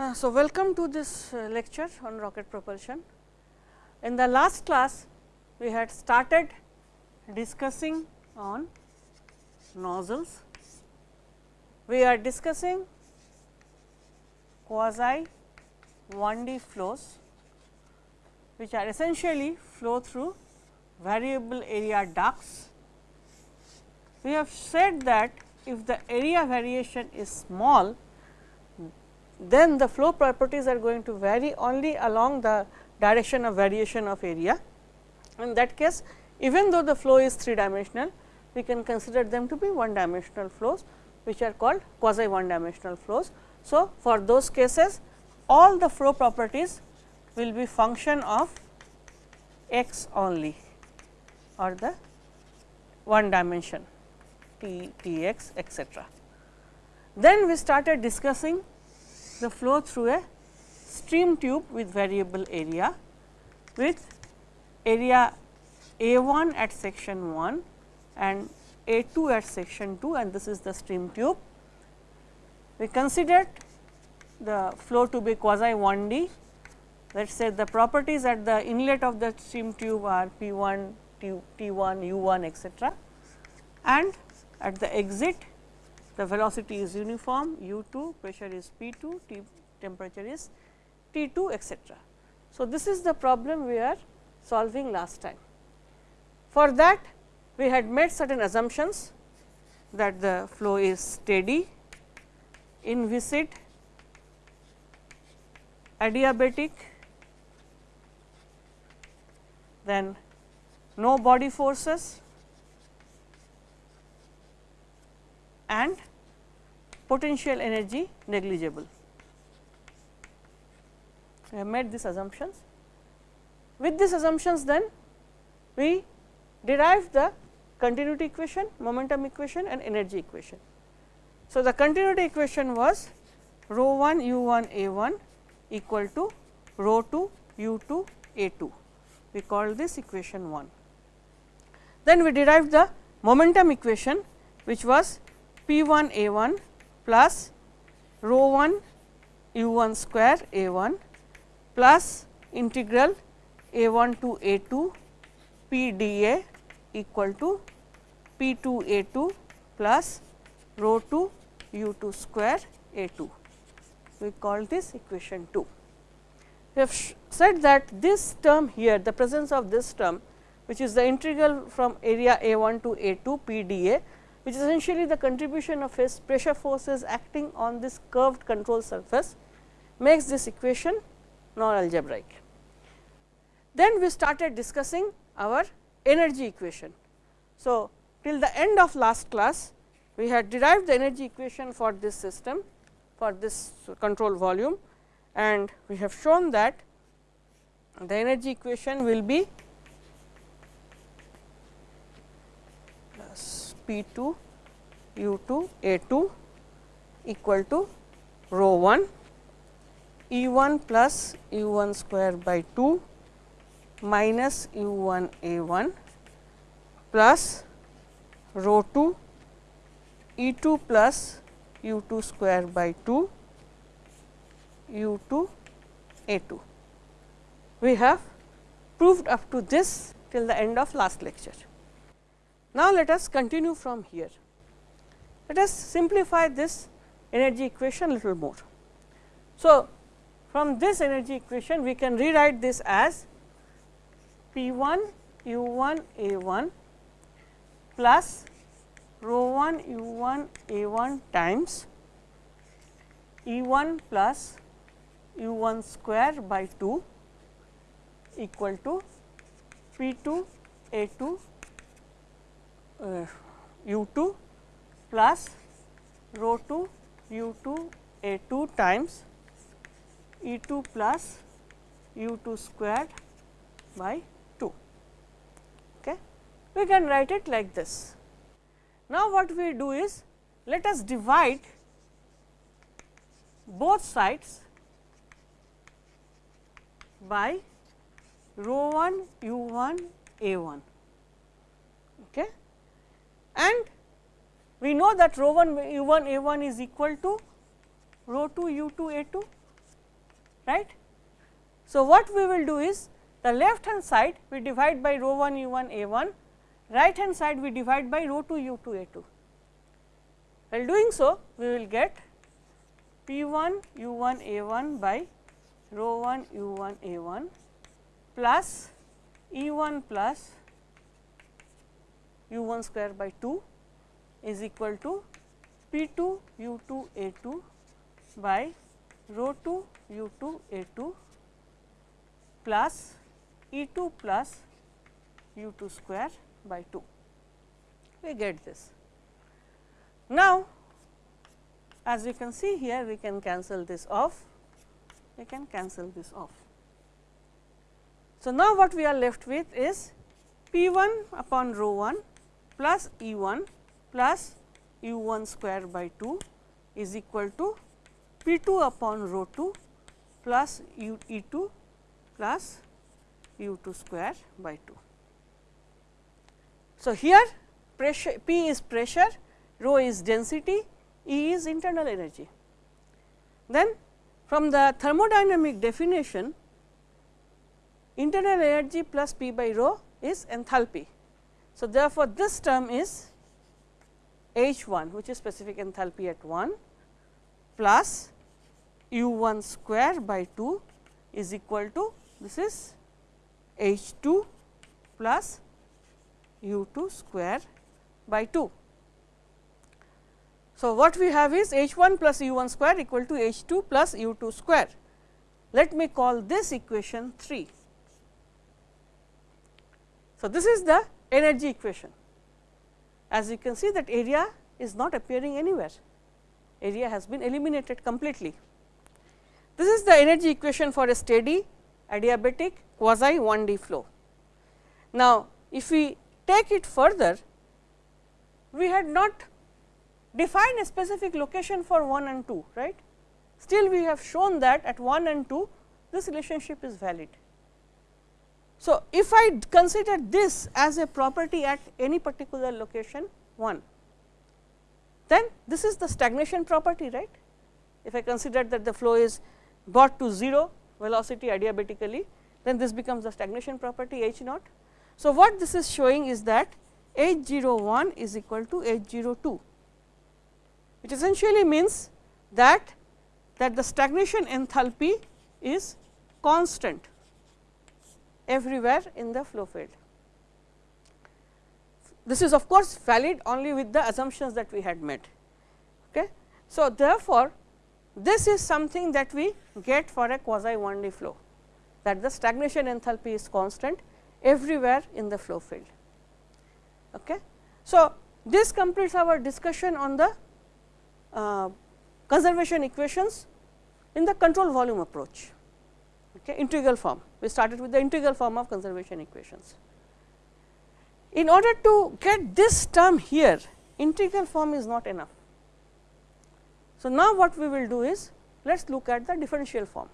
Uh, so, welcome to this uh, lecture on rocket propulsion. In the last class, we had started discussing on nozzles. We are discussing quasi 1D flows, which are essentially flow through variable area ducts. We have said that if the area variation is small, then the flow properties are going to vary only along the direction of variation of area. In that case, even though the flow is 3 dimensional, we can consider them to be 1 dimensional flows, which are called quasi 1 dimensional flows. So, for those cases, all the flow properties will be function of x only or the one dimension t, t x etcetera. Then we started discussing the flow through a stream tube with variable area with area A 1 at section 1 and A 2 at section 2 and this is the stream tube. We considered the flow to be quasi 1 D. Let us say the properties at the inlet of the stream tube are P 1, T 1, U 1 etcetera and at the exit the velocity is uniform u 2, pressure is P 2, T temperature is T 2 etcetera. So, this is the problem we are solving last time. For that we had made certain assumptions that the flow is steady, inviscid, adiabatic, then no body forces and potential energy negligible. We have made these assumptions. With these assumptions then we derive the continuity equation, momentum equation and energy equation. So, the continuity equation was rho 1 u 1 a 1 equal to rho 2 u 2 a 2. We call this equation 1. Then we derived the momentum equation which was P 1 A 1 plus rho 1 u 1 square A 1 plus integral A 1 to A 2 P d A equal to P 2 A 2 plus rho 2 u 2 square A 2. We call this equation 2. We have said that this term here, the presence of this term, which is the integral from area A 1 to A 2 P d A which is essentially the contribution of pressure forces acting on this curved control surface makes this equation non algebraic. Then we started discussing our energy equation. So, till the end of last class we had derived the energy equation for this system for this control volume and we have shown that the energy equation will be P 2 u 2 A 2 equal to rho 1 E 1 plus u 1 square by 2 minus u 1 A 1 plus rho 2 E 2 plus u 2 square by 2 u 2 A 2. We have proved up to this till the end of last lecture. Now, let us continue from here. Let us simplify this energy equation little more. So, from this energy equation we can rewrite this as P 1 u 1 A 1 plus rho 1 u 1 A 1 times E 1 plus u 1 square by 2 equal to P 2 A 2 uh, u 2 plus rho 2 u 2 a 2 times E 2 plus u 2 squared by 2. Okay. We can write it like this. Now, what we do is let us divide both sides by rho 1 u 1 a 1. And we know that rho 1 u 1 a 1 is equal to rho 2 u 2 a 2 right. So, what we will do is the left hand side we divide by rho 1 u 1 a 1, right hand side we divide by rho 2 u 2 a 2. While doing so, we will get P 1 u 1 a 1 by rho 1 u 1 a 1 plus E 1 plus u 1 square by 2 is equal to P 2 u 2 a 2 by rho 2 u 2 a 2 plus E 2 plus u 2 square by 2. We get this. Now, as we can see here, we can cancel this off, we can cancel this off. So, now what we are left with is P 1 upon rho 1 plus E 1 plus u 1 square by 2 is equal to P 2 upon rho 2 plus u E 2 plus u 2 square by 2. So, here pressure P is pressure, rho is density, E is internal energy. Then from the thermodynamic definition, internal energy plus P by rho is enthalpy. So, therefore, this term is H 1 which is specific enthalpy at 1 plus u 1 square by 2 is equal to this is H 2 plus u 2 square by 2. So, what we have is H 1 plus u 1 square equal to H 2 plus u 2 square. Let me call this equation 3. So, this is the energy equation. As you can see that area is not appearing anywhere, area has been eliminated completely. This is the energy equation for a steady adiabatic quasi 1 D flow. Now, if we take it further, we had not defined a specific location for 1 and 2, right. Still we have shown that at 1 and 2 this relationship is valid. So, if I consider this as a property at any particular location 1, then this is the stagnation property right. If I consider that the flow is brought to 0 velocity adiabatically, then this becomes the stagnation property H naught. So, what this is showing is that H 0 1 is equal to H 0 2, which essentially means that that the stagnation enthalpy is constant everywhere in the flow field. This is of course, valid only with the assumptions that we had made. Okay. So, therefore, this is something that we get for a quasi 1 D flow that the stagnation enthalpy is constant everywhere in the flow field. Okay. So, this completes our discussion on the uh, conservation equations in the control volume approach okay, integral form. We started with the integral form of conservation equations. In order to get this term here, integral form is not enough. So, now what we will do is, let us look at the differential form.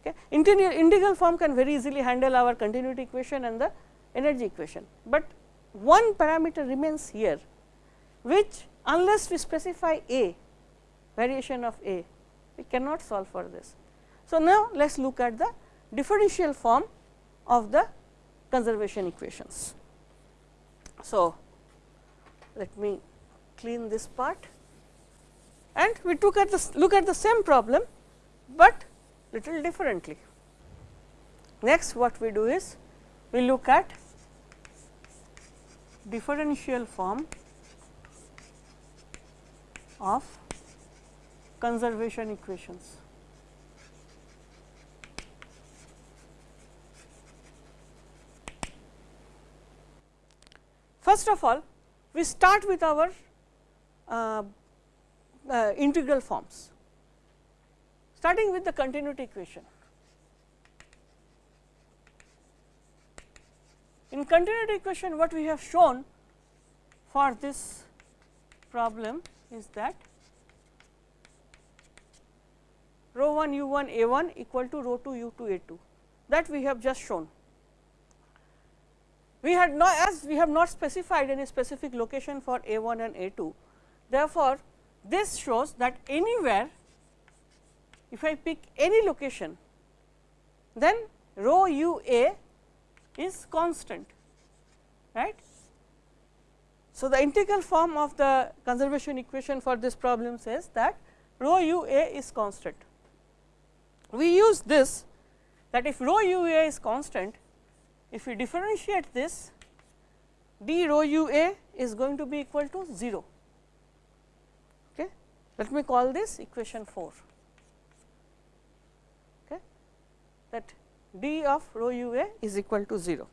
Okay. Integral, integral form can very easily handle our continuity equation and the energy equation, but one parameter remains here, which unless we specify a variation of a, we cannot solve for this. So, now let us look at the differential form of the conservation equations. So, let me clean this part and we took at the look at the same problem, but little differently. Next what we do is we look at differential form of conservation equations. First of all, we start with our uh, uh, integral forms, starting with the continuity equation. In continuity equation, what we have shown for this problem is that rho 1 u 1 a 1 equal to rho 2 u 2 a 2 that we have just shown we had not as we have not specified any specific location for A 1 and A 2. Therefore, this shows that anywhere if I pick any location, then rho u a is constant, right. So, the integral form of the conservation equation for this problem says that rho u a is constant. We use this that if rho u a is constant, if we differentiate this d rho u a is going to be equal to 0. Okay. Let me call this equation 4. Okay. That d of rho u a is equal to 0.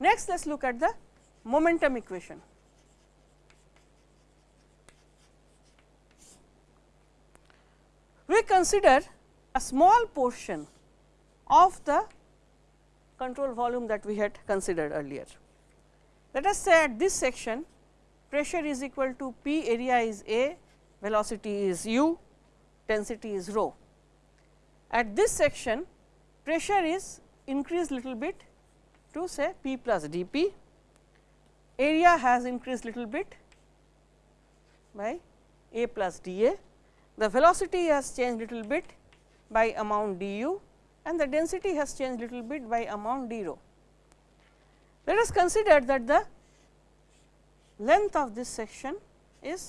Next, let us look at the momentum equation. We consider a small portion of the control volume that we had considered earlier. Let us say at this section pressure is equal to P area is A, velocity is u, density is rho. At this section pressure is increased little bit to say P plus d P, area has increased little bit by A plus d A, the velocity has changed little bit by amount d u and the density has changed little bit by amount d rho. Let us consider that the length of this section is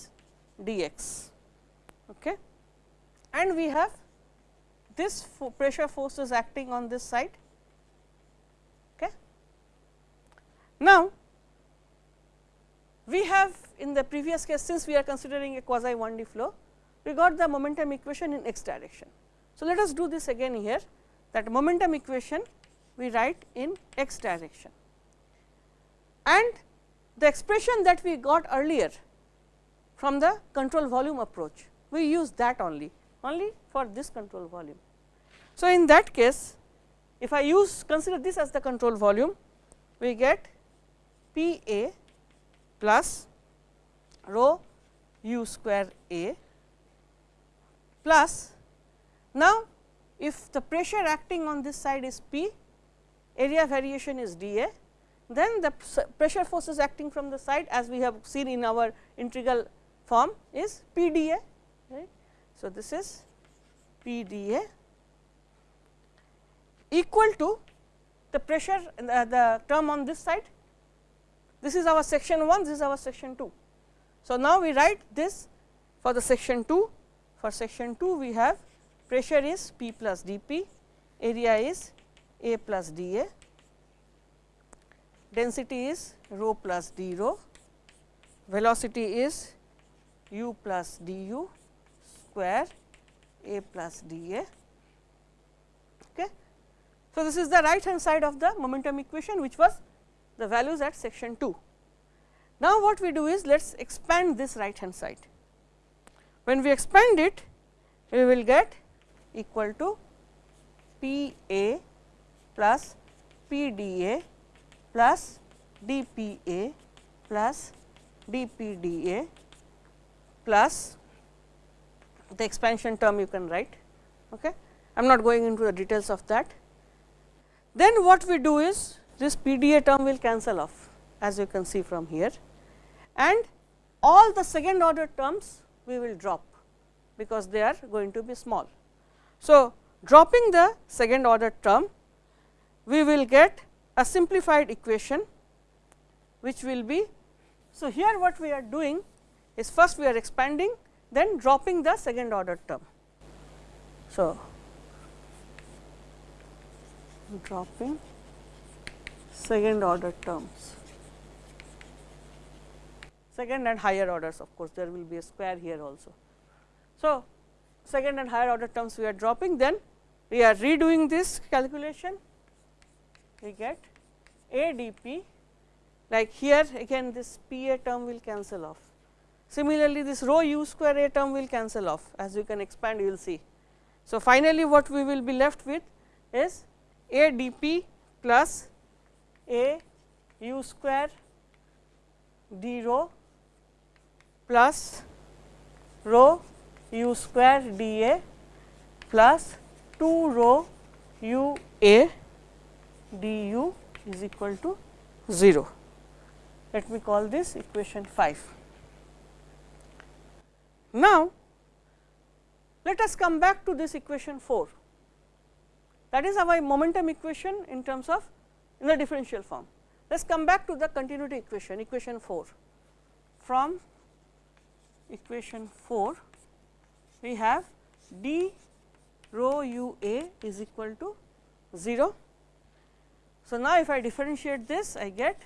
d x okay. and we have this pressure forces acting on this side. Okay. Now, we have in the previous case since we are considering a quasi 1D flow, we got the momentum equation in x direction. So, let us do this again here that momentum equation we write in x direction and the expression that we got earlier from the control volume approach, we use that only, only for this control volume. So, in that case, if I use consider this as the control volume, we get P A plus rho u square A plus now if the pressure acting on this side is P, area variation is d A, then the pressure forces acting from the side as we have seen in our integral form is P d A. Right. So, this is P d A equal to the pressure the, the term on this side. This is our section 1, this is our section 2. So, now we write this for the section 2, for section 2 we have pressure is P plus d P, area is A plus d A, density is rho plus d rho, velocity is u plus d u square A plus d A. Okay. So, this is the right hand side of the momentum equation which was the values at section 2. Now, what we do is let us expand this right hand side. When we expand it, we will get equal to P A plus P D A plus D P A plus D P D A plus the expansion term you can write. Okay. I am not going into the details of that. Then what we do is this P D A term will cancel off as you can see from here and all the second order terms we will drop because they are going to be small. So, dropping the second order term, we will get a simplified equation which will be. So, here what we are doing is first we are expanding then dropping the second order term. So, dropping second order terms, second and higher orders of course, there will be a square here also. So, second and higher order terms we are dropping then we are redoing this calculation we get a d p like here again this p a term will cancel off. Similarly, this rho u square a term will cancel off as you can expand you will see. So, finally, what we will be left with is a d p plus a u square d rho plus rho u square d a plus 2 rho u a d u is equal to 0. Let me call this equation 5. Now, let us come back to this equation 4 that is our momentum equation in terms of in the differential form. Let us come back to the continuity equation equation 4 from equation 4 we have d rho u a is equal to 0. So, now if I differentiate this I get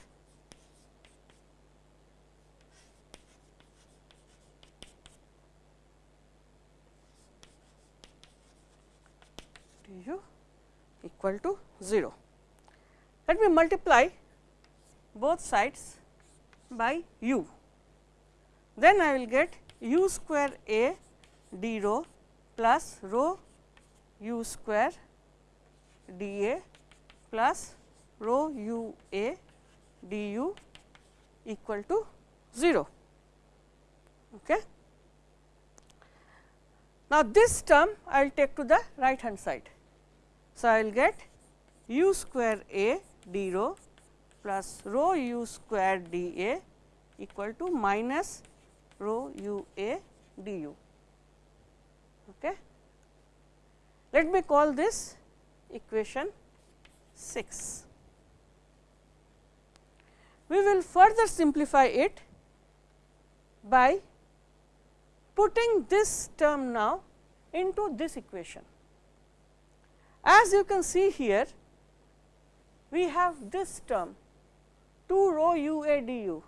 du equal to 0. Let me multiply both sides by u, then I will get u square a d rho plus rho u square d a plus rho u a d u equal to 0. Okay. Now, this term I will take to the right hand side. So, I will get u square a d rho plus rho u square d a equal to minus rho u a d u. Okay. Let me call this equation 6. We will further simplify it by putting this term now into this equation. As you can see here, we have this term 2 rho u a d u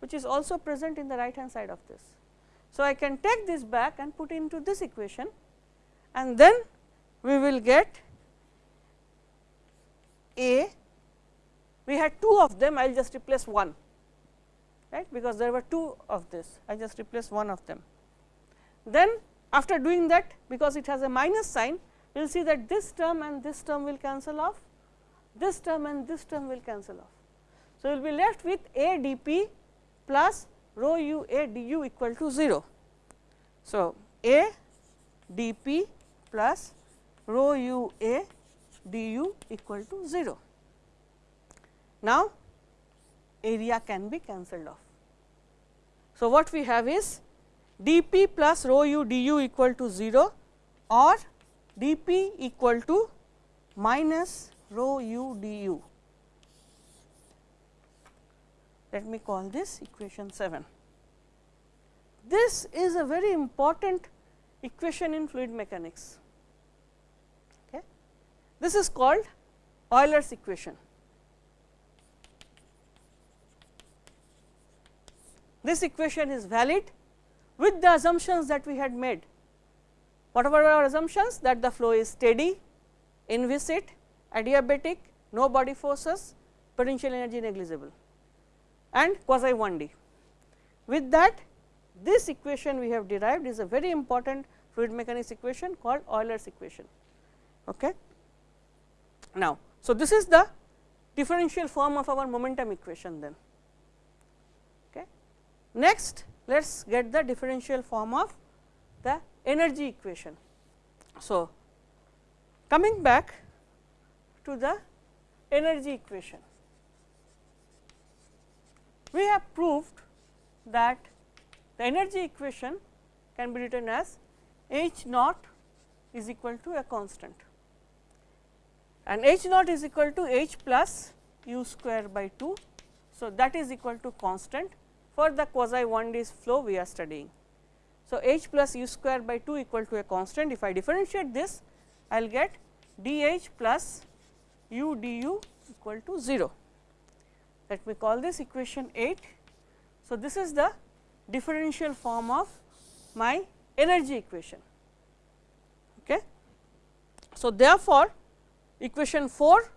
which is also present in the right hand side of this. So, I can take this back and put into this equation and then we will get a we had two of them I will just replace one right because there were two of this I just replace one of them. Then after doing that because it has a minus sign we will see that this term and this term will cancel off this term and this term will cancel off. So, we will be left with a d p plus rho u a d u equal to 0. So, a d p plus rho u a d u equal to 0. Now, area can be cancelled off. So, what we have is d p plus rho u d u equal to 0 or d p equal to minus rho u d u. Let me call this equation 7. This is a very important equation in fluid mechanics. This is called Euler's equation. This equation is valid with the assumptions that we had made. What were our assumptions? That the flow is steady, inviscid, adiabatic, no body forces, potential energy negligible and quasi 1D. With that this equation we have derived is a very important fluid mechanics equation called Euler's equation. Okay. Now, so this is the differential form of our momentum equation then. Okay. Next, let us get the differential form of the energy equation. So, coming back to the energy equation, we have proved that the energy equation can be written as H naught is equal to a constant and H naught is equal to H plus u square by 2. So, that is equal to constant for the quasi 1 d flow we are studying. So, h plus u square by 2 equal to a constant if I differentiate this I will get d h plus u d u equal to 0. Let me call this equation 8. So, this is the differential form of my energy equation. Okay. So, therefore, equation 4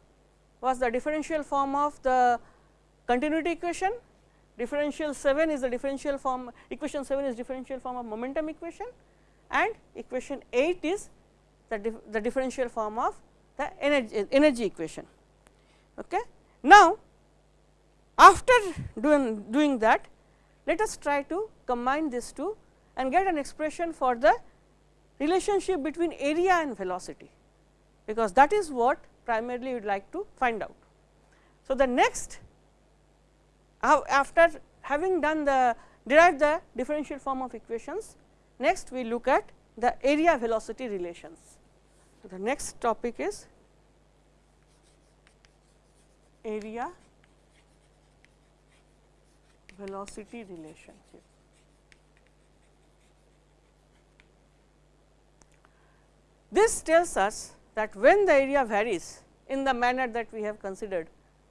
was the differential form of the continuity equation differential 7 is the differential form equation 7 is differential form of momentum equation and equation 8 is the, dif the differential form of the energy, energy equation. Okay. Now, after doing, doing that let us try to combine these two and get an expression for the relationship between area and velocity, because that is what primarily we would like to find out. So, the next after having done the derived the differential form of equations, next we look at the area velocity relations. The next topic is area velocity relationship. This tells us that when the area varies in the manner that we have considered,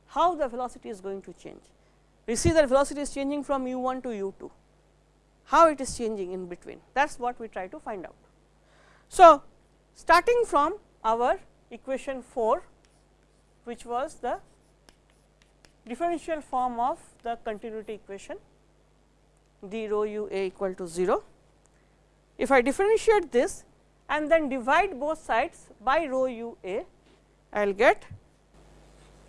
how the velocity is going to change. We see that velocity is changing from u 1 to u 2, how it is changing in between that is what we try to find out. So, starting from our equation 4 which was the differential form of the continuity equation d rho u a equal to 0. If I differentiate this and then divide both sides by rho u a, I will get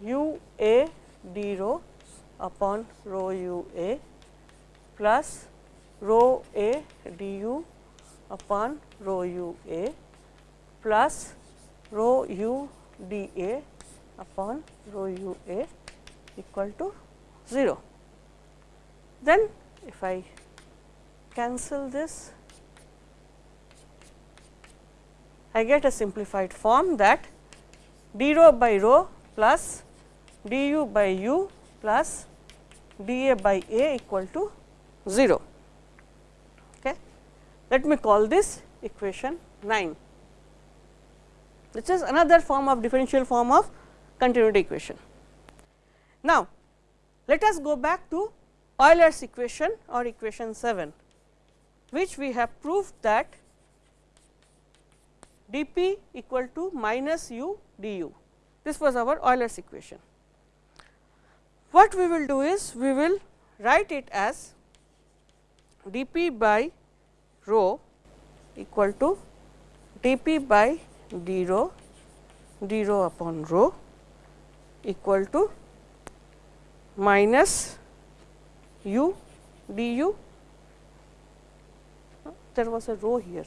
u a d rho upon rho u a plus rho a d u upon rho u a plus rho u d a upon rho u a equal to 0. Then if I cancel this, I get a simplified form that d rho by rho plus d u by u plus d a by a equal to 0. Okay. Let me call this equation 9. This is another form of differential form of continuity equation. Now, let us go back to Euler's equation or equation 7, which we have proved that dp equal to minus u du. This was our Euler's equation. What we will do is, we will write it as dp by rho equal to dp by d rho d rho upon rho equal to minus u du there was a rho here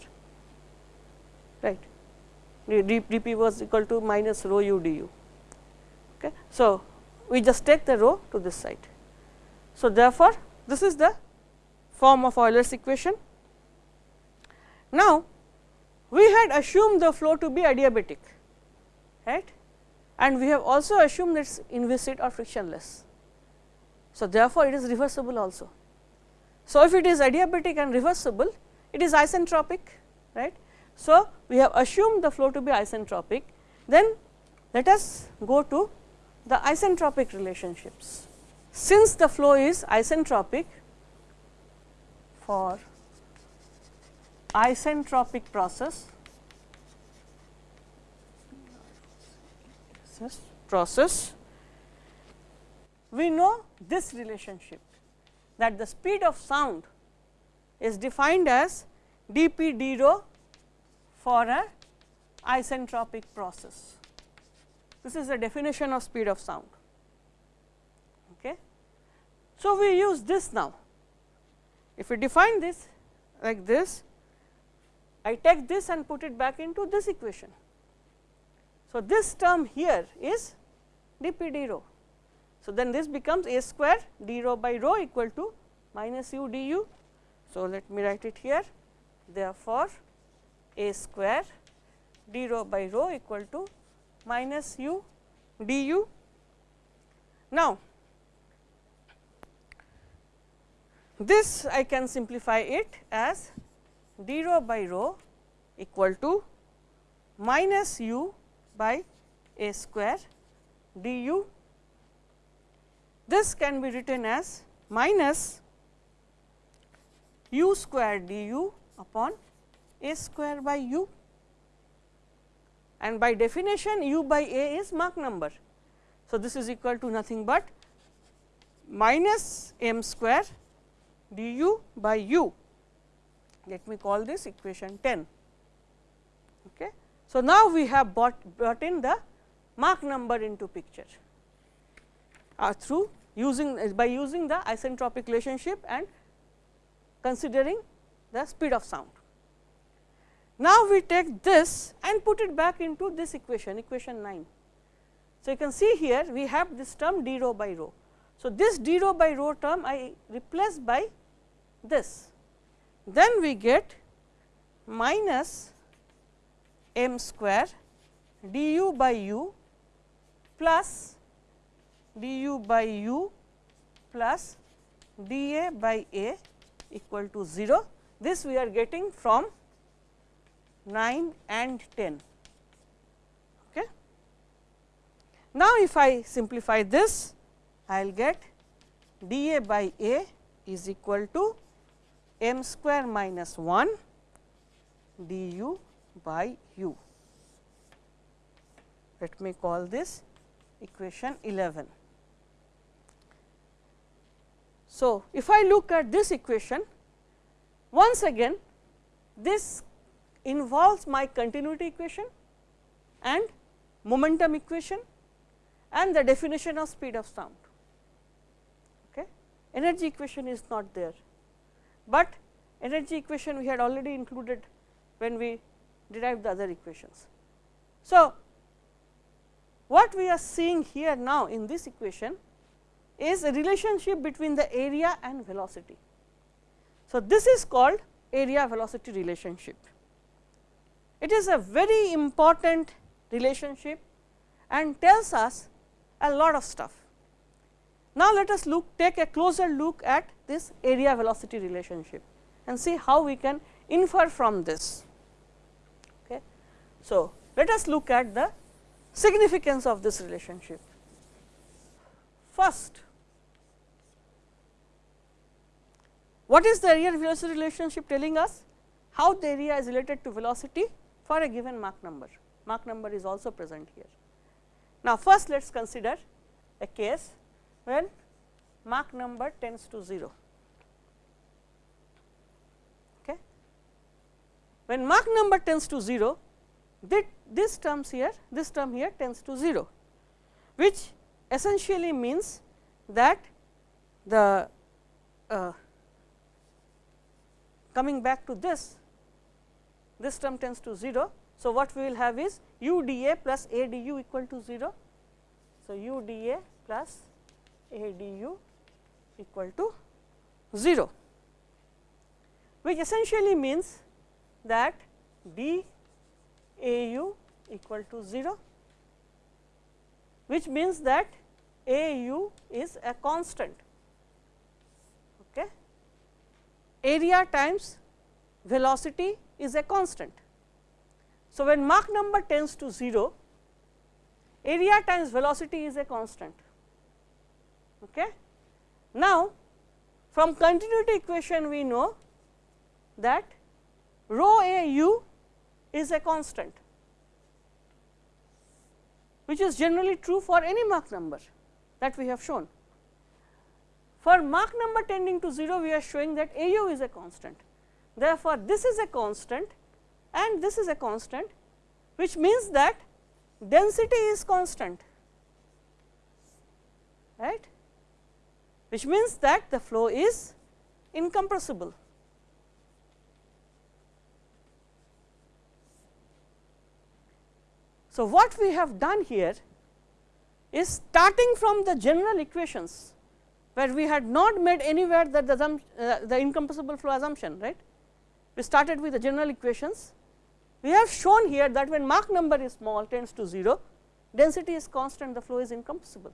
dp was equal to minus rho u du okay? So we just take the rho to this side. So therefore this is the form of euler's equation. Now we had assumed the flow to be adiabatic right? And we have also assumed it is inviscid or frictionless. So, therefore, it is reversible also. So, if it is adiabatic and reversible, it is isentropic, right. So, we have assumed the flow to be isentropic, then let us go to the isentropic relationships. Since the flow is isentropic for isentropic process, process we know this relationship that the speed of sound is defined as dp d rho for a isentropic process. This is the definition of speed of sound. Okay. So, we use this now. If we define this like this, I take this and put it back into this equation. So, this term here is dp d rho so, then this becomes a square d rho by rho equal to minus u du. So, let me write it here therefore, a square d rho by rho equal to minus u d u. Now, this I can simplify it as d rho by rho equal to minus u by a square du this can be written as minus u square du upon a square by u and by definition u by a is Mach number. So, this is equal to nothing but minus m square du by u. Let me call this equation 10. Okay. So, now we have brought, brought in the Mach number into picture uh, through using uh, by using the isentropic relationship and considering the speed of sound. Now, we take this and put it back into this equation, equation 9. So, you can see here we have this term d rho by rho. So, this d rho by rho term I replace by this. Then we get minus m square du by u plus du by u plus dA by A equal to 0. This we are getting from 9 and 10. Okay. Now, if I simplify this, I will get dA by A is equal to m square minus 1 du by u. Let me call this equation 11. So, if I look at this equation, once again this involves my continuity equation and momentum equation and the definition of speed of sound. Okay. Energy equation is not there, but energy equation we had already included when we derived the other equations. So, what we are seeing here now in this equation is a relationship between the area and velocity. So, this is called area velocity relationship. It is a very important relationship and tells us a lot of stuff. Now, let us look take a closer look at this area velocity relationship and see how we can infer from this. Okay. So, let us look at the significance of this relationship. First, what is the area velocity relationship telling us? How the area is related to velocity for a given Mach number. Mach number is also present here. Now, first let us consider a case when Mach number tends to 0. Okay. When Mach number tends to 0, this terms here, this term here tends to 0, which essentially means that the uh, coming back to this, this term tends to 0. So, what we will have is u d a plus a d u equal to 0. So, u d a plus a d u equal to 0, which essentially means that d A u equal to 0, which means that A u is a constant. Okay. Area times velocity is a constant. So, when Mach number tends to 0, area times velocity is a constant. Okay. Now, from continuity equation we know that rho a u is a constant, which is generally true for any Mach number that we have shown. For Mach number tending to 0, we are showing that a u is a constant. Therefore, this is a constant and this is a constant, which means that density is constant, right, which means that the flow is incompressible. So, what we have done here is starting from the general equations, where we had not made anywhere that the, uh, the incompressible flow assumption right. We started with the general equations. We have shown here that when Mach number is small tends to 0, density is constant, the flow is incompressible.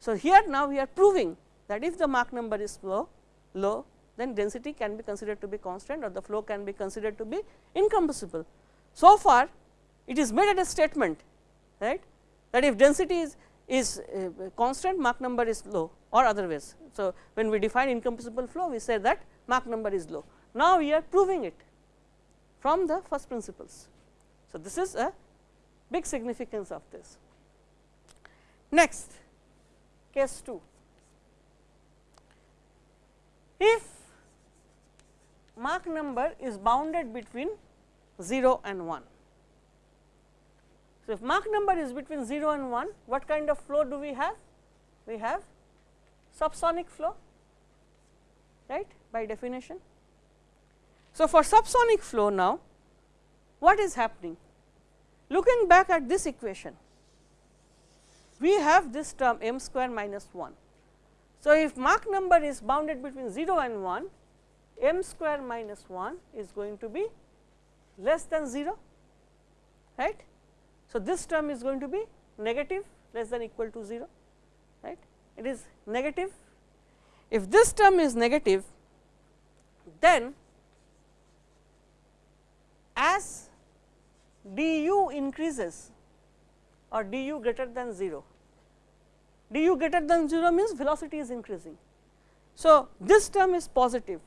So, here now we are proving that if the Mach number is low, low then density can be considered to be constant or the flow can be considered to be incompressible. So far it is made as a statement right that if density is is uh, constant Mach number is low or otherwise. So, when we define incompressible flow we say that Mach number is low. Now, we are proving it from the first principles. So, this is a big significance of this. Next case 2. If Mach number is bounded between 0 and 1 so, if Mach number is between 0 and 1, what kind of flow do we have? We have subsonic flow, right by definition. So, for subsonic flow now, what is happening? Looking back at this equation, we have this term m square minus 1. So, if Mach number is bounded between 0 and 1, m square minus 1 is going to be less than 0 right. So, this term is going to be negative less than equal to 0 right it is negative. If this term is negative then as du increases or du greater than 0, du greater than 0 means velocity is increasing. So, this term is positive,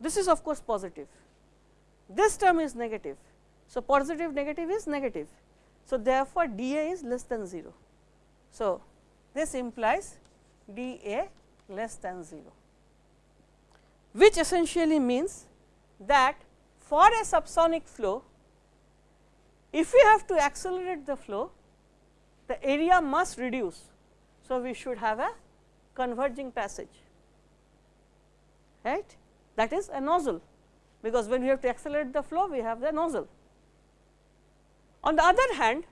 this is of course positive, this term is negative. So, positive negative is negative. So, therefore, dA is less than 0. So, this implies dA less than 0, which essentially means that for a subsonic flow, if we have to accelerate the flow, the area must reduce. So, we should have a converging passage, right. That is a nozzle, because when we have to accelerate the flow, we have the nozzle. On the other hand,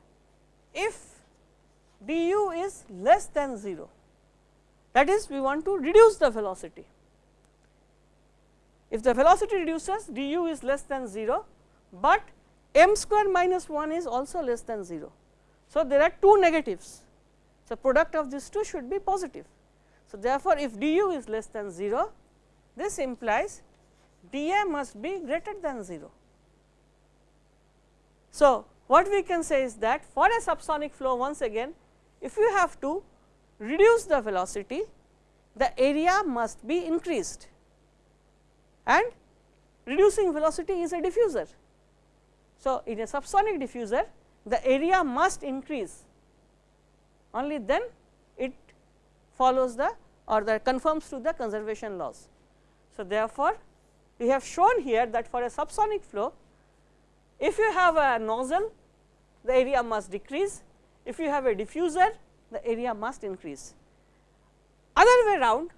if du is less than 0, that is we want to reduce the velocity. If the velocity reduces du is less than 0, but m square minus 1 is also less than 0. So, there are two negatives. So, product of these two should be positive. So, therefore, if du is less than 0, this implies dA must be greater than 0. So, what we can say is that for a subsonic flow once again, if you have to reduce the velocity, the area must be increased and reducing velocity is a diffuser. So, in a subsonic diffuser, the area must increase, only then it follows the or that conforms to the conservation laws. So, therefore, we have shown here that for a subsonic flow, if you have a nozzle, the area must decrease. If you have a diffuser, the area must increase. Other way round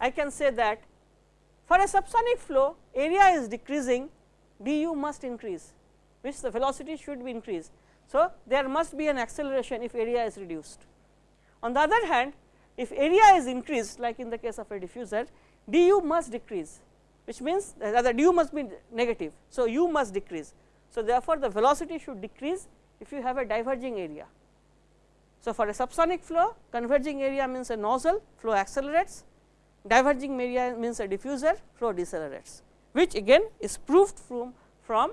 I can say that for a subsonic flow, area is decreasing, du must increase, which the velocity should be increased. So, there must be an acceleration if area is reduced. On the other hand, if area is increased like in the case of a diffuser, du must decrease, which means uh, rather du must be negative. So, u must decrease. So, therefore, the velocity should decrease if you have a diverging area. So, for a subsonic flow converging area means a nozzle flow accelerates, diverging area means a diffuser flow decelerates, which again is proved from, from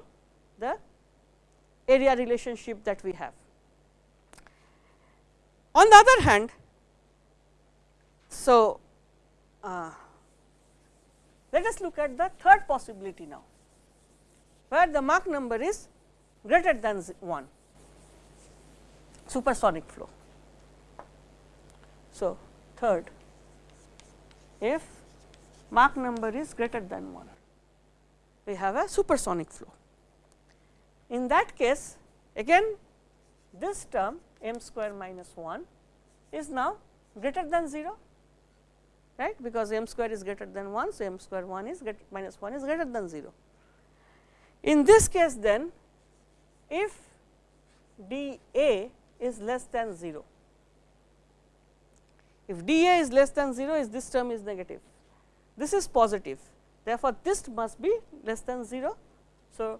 the area relationship that we have. On the other hand, so uh, let us look at the third possibility now, where the Mach number is greater than 1 supersonic flow. So, third if Mach number is greater than 1, we have a supersonic flow. In that case again this term m square minus 1 is now greater than 0 right because m square is greater than 1. So, m square 1 is minus 1 is greater than 0. In this case then if d a is less than 0 if dA is less than 0 is this term is negative, this is positive therefore, this must be less than 0. So,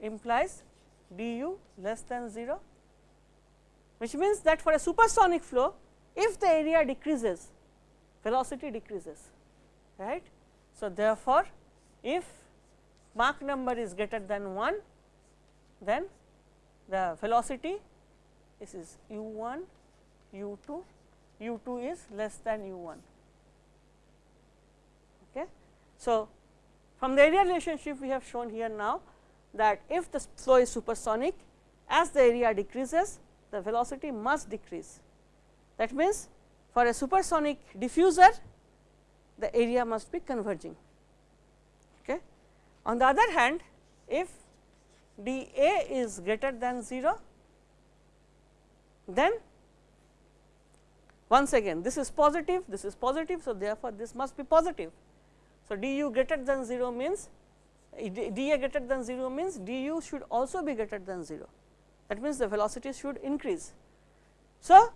implies du less than 0 which means that for a supersonic flow if the area decreases velocity decreases right. So, therefore, if Mach number is greater than 1 then the velocity this is u 1 u 2 u 2 is less than u 1. Okay. So, from the area relationship we have shown here now that if the flow is supersonic as the area decreases the velocity must decrease. That means, for a supersonic diffuser the area must be converging. Okay. On the other hand if d A is greater than 0 then once again this is positive, this is positive. So, therefore, this must be positive. So, du greater than 0 means eh, dA greater than 0 means du should also be greater than 0 that means the velocity should increase. So,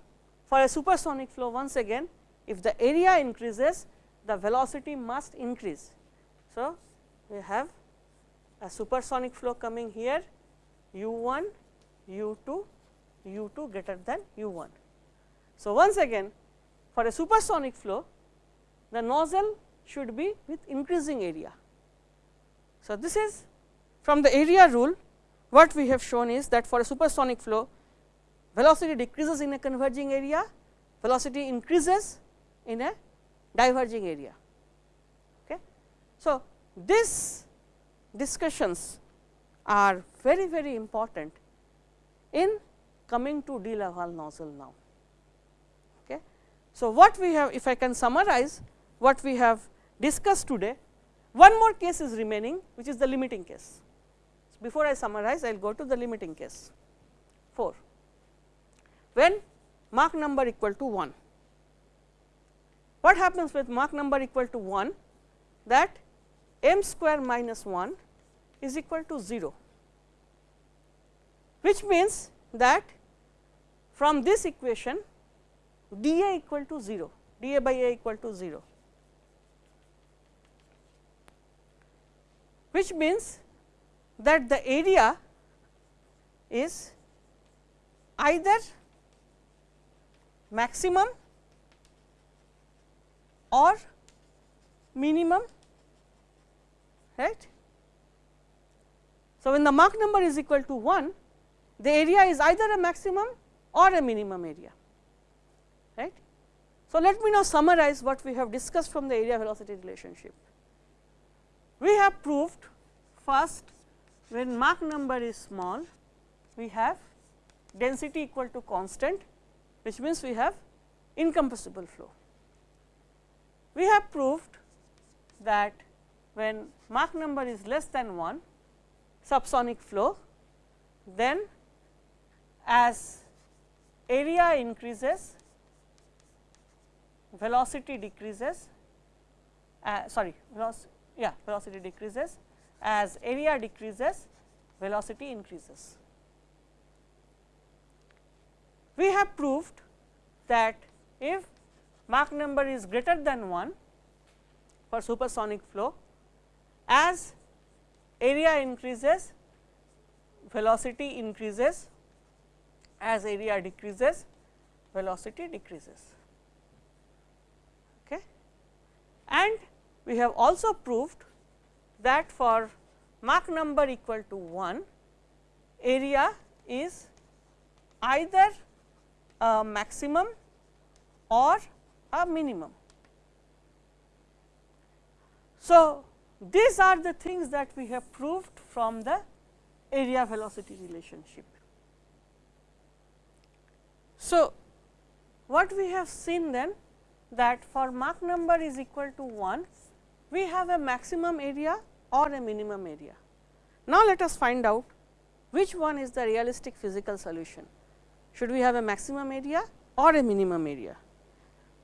for a supersonic flow once again if the area increases the velocity must increase. So, we have a supersonic flow coming here u 1, u 2, u 2 greater than u 1. So, once again for a supersonic flow the nozzle should be with increasing area. So, this is from the area rule what we have shown is that for a supersonic flow velocity decreases in a converging area, velocity increases in a diverging area. Okay. So, this discussions are very very important in coming to de Laval nozzle now. So, what we have if I can summarize what we have discussed today, one more case is remaining which is the limiting case. So, before I summarize I will go to the limiting case 4 when Mach number equal to 1. What happens with Mach number equal to 1 that m square minus 1 is equal to 0, which means that from this equation dA equal to 0, dA by A equal to 0, which means that the area is either maximum or minimum right. So, when the Mach number is equal to 1 the area is either a maximum or a minimum area right. So, let me now summarize what we have discussed from the area velocity relationship. We have proved first when Mach number is small we have density equal to constant which means we have incompressible flow. We have proved that when Mach number is less than 1 subsonic flow, then as area increases velocity decreases uh, sorry yeah velocity decreases as area decreases velocity increases. We have proved that if Mach number is greater than 1 for supersonic flow, as area increases, velocity increases, as area decreases, velocity decreases. Okay. And we have also proved that for Mach number equal to 1, area is either a maximum or a minimum. So, these are the things that we have proved from the area velocity relationship. So, what we have seen then that for Mach number is equal to 1, we have a maximum area or a minimum area. Now, let us find out which one is the realistic physical solution. Should we have a maximum area or a minimum area?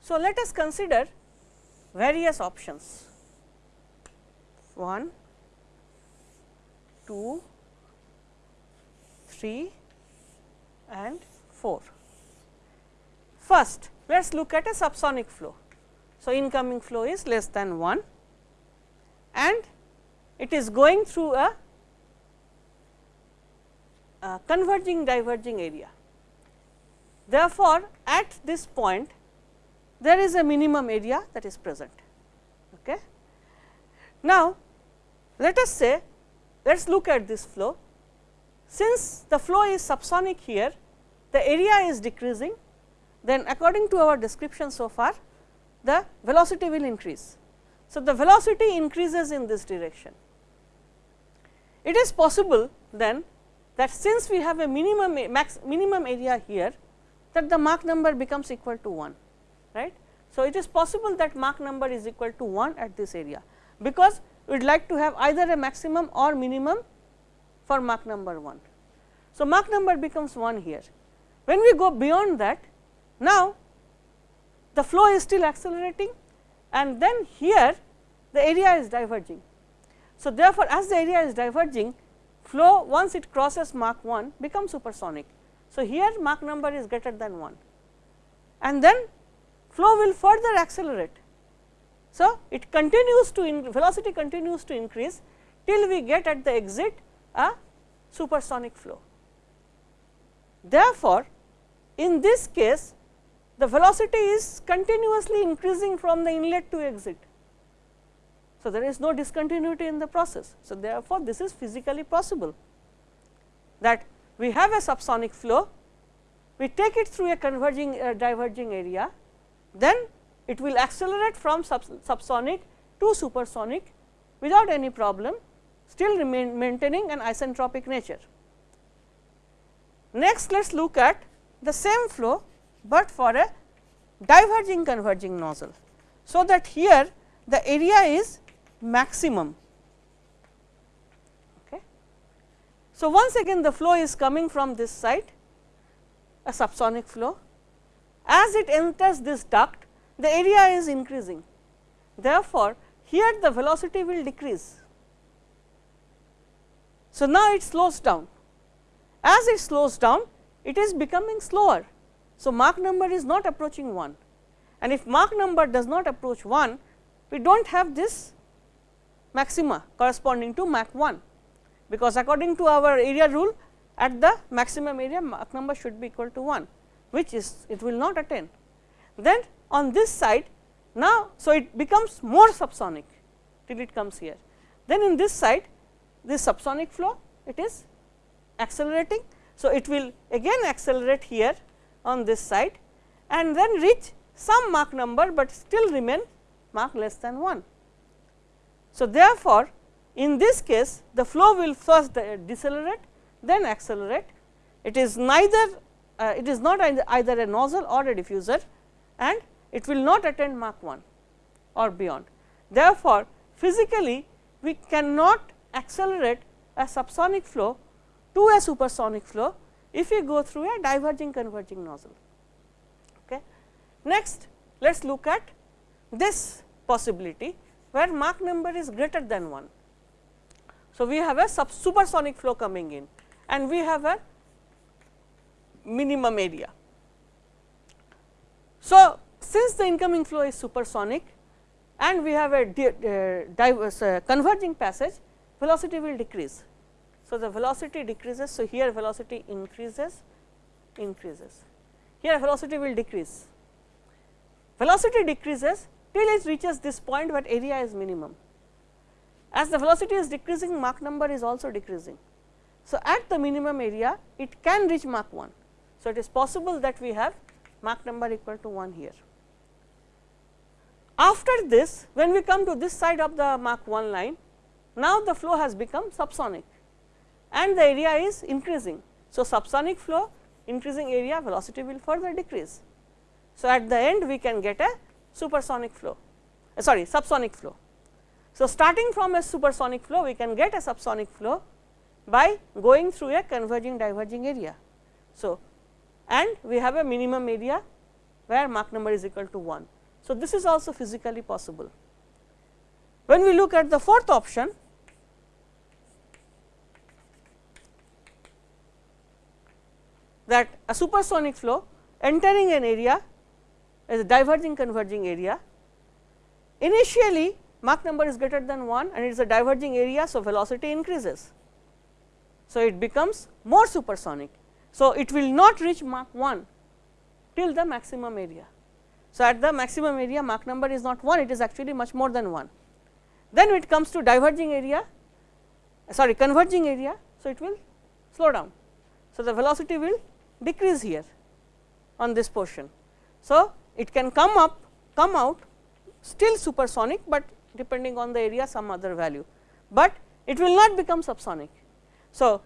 So, let us consider various options 1, 2, 3 and 4. First, let us look at a subsonic flow. So, incoming flow is less than 1 and it is going through a, a converging diverging area. Therefore, at this point there is a minimum area that is present. Okay. Now, let us say let us look at this flow. Since the flow is subsonic here, the area is decreasing, then according to our description so far, the velocity will increase. So, the velocity increases in this direction. It is possible then that since we have a minimum max minimum area here, that the Mach number becomes equal to 1 right. So, it is possible that Mach number is equal to 1 at this area, because we would like to have either a maximum or minimum for Mach number 1. So, Mach number becomes 1 here. When we go beyond that, now the flow is still accelerating and then here the area is diverging. So, therefore, as the area is diverging, flow once it crosses Mach 1 becomes supersonic so, here Mach number is greater than 1 and then flow will further accelerate. So, it continues to velocity continues to increase till we get at the exit a supersonic flow. Therefore, in this case the velocity is continuously increasing from the inlet to exit. So, there is no discontinuity in the process. So, therefore, this is physically possible that we have a subsonic flow, we take it through a converging uh, diverging area, then it will accelerate from sub subsonic to supersonic without any problem still remain maintaining an isentropic nature. Next let us look at the same flow, but for a diverging converging nozzle. So, that here the area is maximum. Okay. So, once again the flow is coming from this side a subsonic flow. As it enters this duct the area is increasing. Therefore, here the velocity will decrease. So, now it slows down. As it slows down, it is becoming slower. So, Mach number is not approaching 1 and if Mach number does not approach 1, we do not have this maxima corresponding to Mach 1, because according to our area rule at the maximum area Mach number should be equal to 1, which is it will not attain. Then on this side now, so it becomes more subsonic till it comes here. Then in this side this subsonic flow it is accelerating. So, it will again accelerate here on this side and then reach some Mach number, but still remain Mach less than 1. So, therefore, in this case the flow will first decelerate then accelerate. It is neither uh, it is not either a nozzle or a diffuser and it will not attain Mach 1 or beyond. Therefore, physically we cannot accelerate a subsonic flow to a supersonic flow if we go through a diverging converging nozzle. Okay. Next, let us look at this possibility where Mach number is greater than 1. So, we have a sub supersonic flow coming in and we have a minimum area. So, since the incoming flow is supersonic and we have a uh, diverse uh, converging passage, velocity will decrease. So, the velocity decreases. So, here velocity increases, increases. Here velocity will decrease. Velocity decreases till it reaches this point where area is minimum. As the velocity is decreasing, Mach number is also decreasing. So, at the minimum area, it can reach Mach 1. So, it is possible that we have Mach number equal to 1 here. After this, when we come to this side of the Mach 1 line, now the flow has become subsonic and the area is increasing. So, subsonic flow increasing area velocity will further decrease. So, at the end we can get a supersonic flow uh, sorry subsonic flow. So, starting from a supersonic flow we can get a subsonic flow by going through a converging diverging area. So, and we have a minimum area where Mach number is equal to 1. So, this is also physically possible. When we look at the fourth option, that a supersonic flow entering an area as a diverging converging area. Initially Mach number is greater than 1 and it is a diverging area. So, velocity increases. So, it becomes more supersonic. So, it will not reach Mach 1 till the maximum area. So, at the maximum area Mach number is not 1 it is actually much more than 1. Then it comes to diverging area sorry converging area. So, it will slow down. So, the velocity will decrease here on this portion. So, it can come up come out still supersonic, but depending on the area some other value, but it will not become subsonic. So,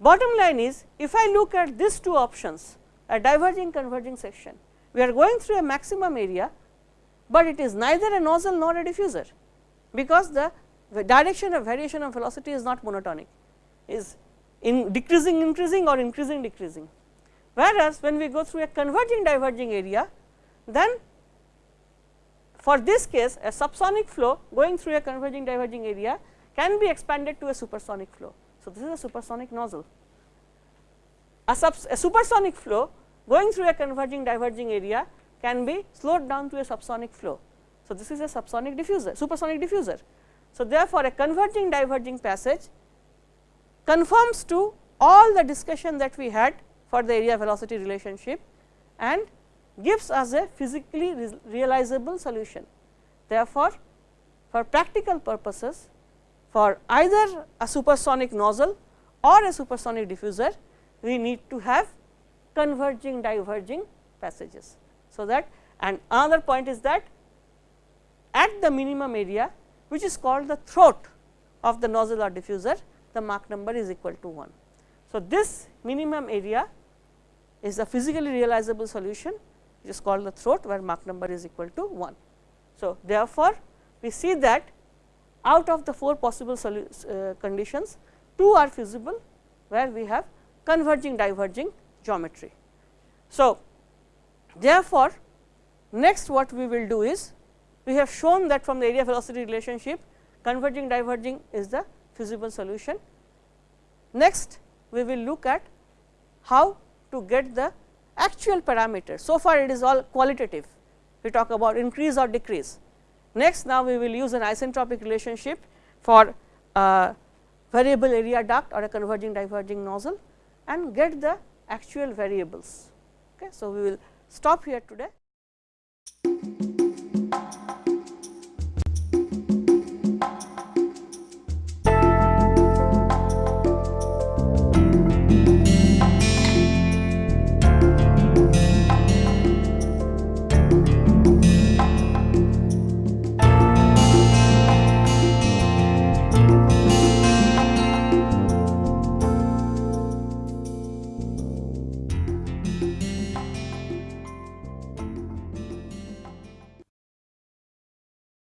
bottom line is if I look at these two options a diverging converging section, we are going through a maximum area, but it is neither a nozzle nor a diffuser, because the direction of variation of velocity is not monotonic is in decreasing increasing or increasing decreasing. Whereas, when we go through a converging diverging area, then for this case a subsonic flow going through a converging diverging area can be expanded to a supersonic flow. So, this is a supersonic nozzle. A, a supersonic flow going through a converging diverging area can be slowed down to a subsonic flow. So, this is a subsonic diffuser supersonic diffuser. So, therefore, a converging diverging passage conforms to all the discussion that we had for the area velocity relationship and gives us a physically realizable solution. Therefore, for practical purposes for either a supersonic nozzle or a supersonic diffuser, we need to have converging diverging passages. So, that and another point is that at the minimum area which is called the throat of the nozzle or diffuser, the Mach number is equal to 1. So, this minimum area is a physically realizable solution which is called the throat where Mach number is equal to 1. So, therefore, we see that out of the 4 possible uh, conditions, 2 are feasible where we have converging diverging geometry. So, therefore, next what we will do is we have shown that from the area velocity relationship converging diverging is the feasible solution. Next we will look at how to get the actual parameters. So far it is all qualitative, we talk about increase or decrease. Next now we will use an isentropic relationship for a variable area duct or a converging diverging nozzle and get the actual variables. Okay. So, we will stop here today.